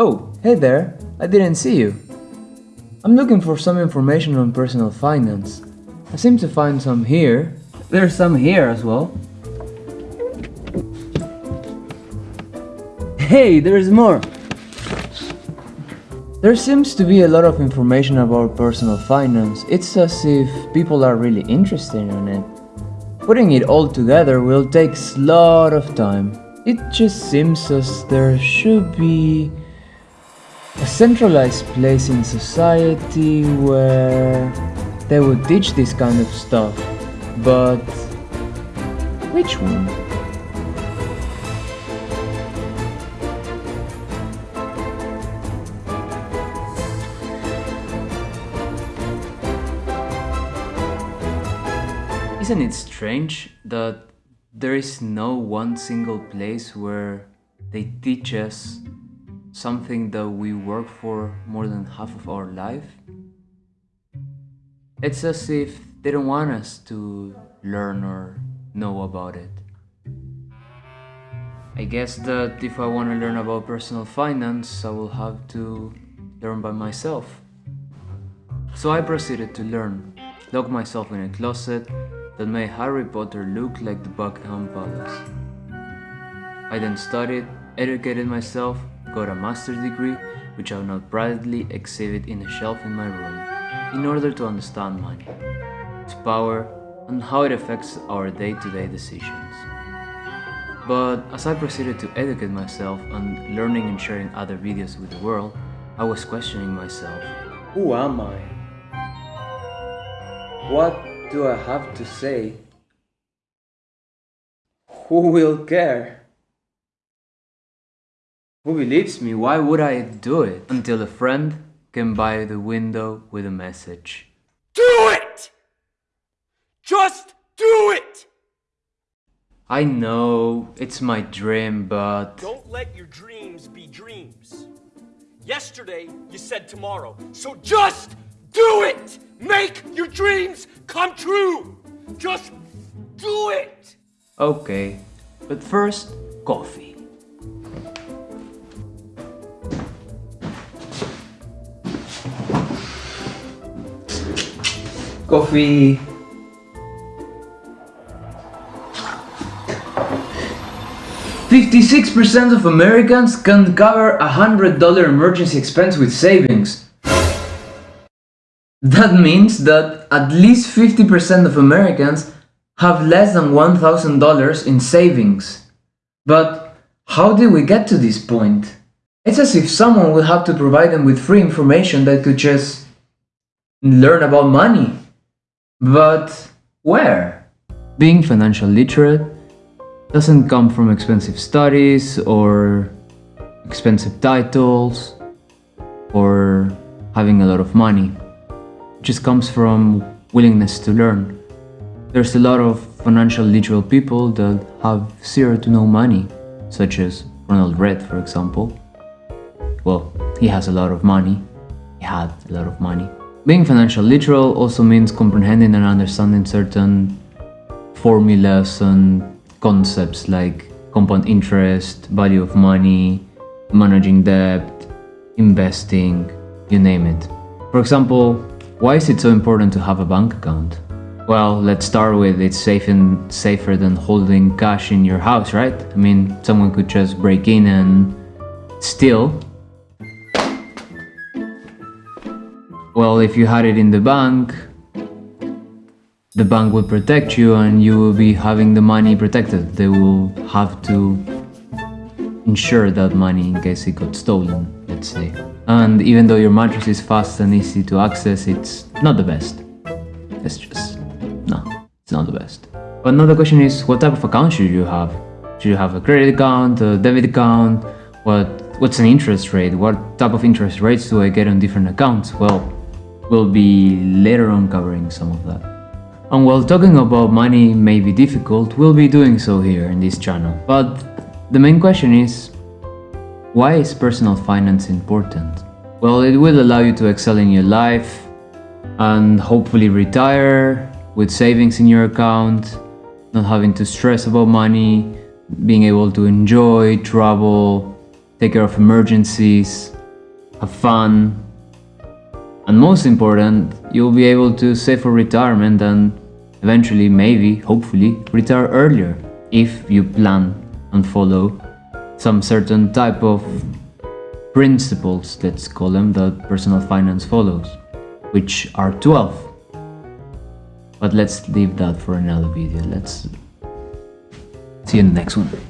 Oh, hey there, I didn't see you. I'm looking for some information on personal finance. I seem to find some here. There's some here as well. Hey, there's more! There seems to be a lot of information about personal finance. It's as if people are really interested in it. Putting it all together will take a lot of time. It just seems as there should be centralized place in society where they would teach this kind of stuff. But which one? Isn't it strange that there is no one single place where they teach us something that we work for more than half of our life? It's as if they don't want us to learn or know about it. I guess that if I want to learn about personal finance, I will have to learn by myself. So I proceeded to learn, locked myself in a closet that made Harry Potter look like the Buckingham Palace. I then studied, educated myself, got a master's degree, which I will now proudly exhibit in a shelf in my room, in order to understand money, its power, and how it affects our day-to-day -day decisions. But as I proceeded to educate myself and learning and sharing other videos with the world, I was questioning myself. Who am I? What do I have to say? Who will care? Who believes me? Why would I do it? Until a friend came by the window with a message. Do it! Just do it! I know, it's my dream, but... Don't let your dreams be dreams. Yesterday, you said tomorrow, so just do it! Make your dreams come true! Just do it! Okay, but first, coffee. Coffee. Fifty-six percent of Americans can cover a hundred dollar emergency expense with savings. That means that at least 50% of Americans have less than $1,000 in savings. But how did we get to this point? It's as if someone would have to provide them with free information that could just learn about money. But where? Being financial literate doesn't come from expensive studies or expensive titles or having a lot of money It just comes from willingness to learn. There's a lot of financial literal people that have zero to no money, such as Ronald Read, for example. Well, he has a lot of money. He had a lot of money. Being financial literal also means comprehending and understanding certain formulas and concepts like compound interest, value of money, managing debt, investing, you name it. For example, why is it so important to have a bank account? Well, let's start with it's safe and safer than holding cash in your house, right? I mean, someone could just break in and steal. Well, if you had it in the bank, the bank would protect you and you will be having the money protected. They will have to insure that money in case it got stolen, let's say. And even though your mattress is fast and easy to access, it's not the best. It's just, no, it's not the best. But now the question is, what type of account should you have? Should you have a credit account, a debit account? What, what's an interest rate? What type of interest rates do I get on different accounts? Well, we'll be later on covering some of that. And while talking about money may be difficult, we'll be doing so here in this channel. But the main question is, why is personal finance important? Well, it will allow you to excel in your life and hopefully retire with savings in your account, not having to stress about money, being able to enjoy, travel, take care of emergencies, have fun, and most important, you'll be able to save for retirement and eventually, maybe, hopefully, retire earlier if you plan and follow some certain type of principles, let's call them, that personal finance follows, which are 12. But let's leave that for another video. Let's see you in the next one.